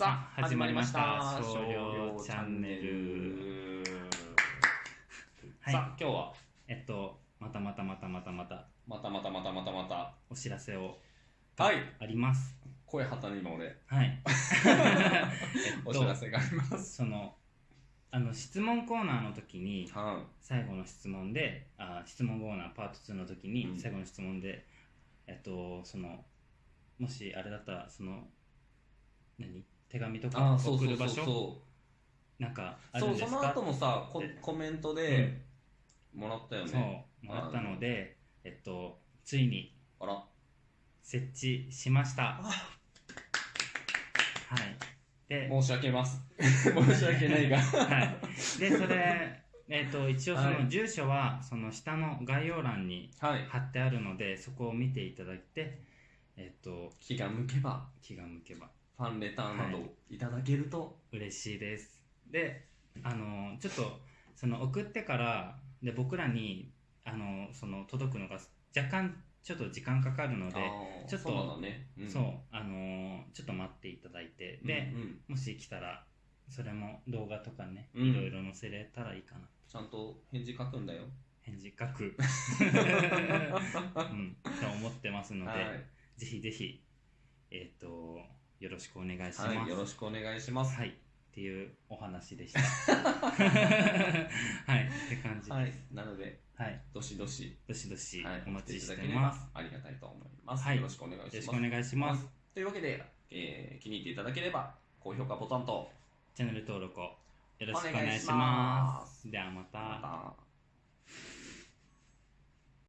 さあ、始まりました。少少量量チチャンネルル。はいさあ、今日は、えっと、またまたまたまたまたまたまたまたまたまた、お知らせをはい、あります。声はたに今俺、はい。えお知らせがあります。その、あの、質問コーナーの時に、は最後の質問で、あ質問コーナーパート2の時に、うん最後の質問で、えっと、その、もしあれだったら、その、何？手紙とあか送る場所？そなんかあう。そう、るんですか？その後もさ、コでコメントでもらったよそうね。もらったので、えっと、ついにあら、設置しました。はい。で、申し訳ます。申し訳ないが。はい。で、それ、えっと、一応そはいの住所は、その下の概要欄にはい。貼ってあるので、そこを見ていただいて、えっと、気が向けば、気が向けばファンレターなどいただけると、嬉しいです。で、あの、ちょっと、その送ってから、で、僕らに、あの、その、届くのが若干、ちょっと時間かかるので、あーちょっとそうなんだね。んそう、あのちょっと待っていただいて、で、うんうんもし来たら、それも動画とかね、うんいろいろ載せれたらいいかな。ちゃんと返事書くんだよ。返事書く。うん、と思ってますので、はい。ぜひぜひ、えっ、と、よろしくお願いします。はい、よろしくお願いします。はい。っていうお話でした。はい。って感じです。ははいい。。なので、どしどし、どしどしはい、お待ちしてます。ありがたいと思います。はいよろしくお願いします。よろしくお願いします。というわけで、えー気に入っていただければ、高評価ボタンと、チャンネル登録をよろしくお願いしま。ますではまた。また。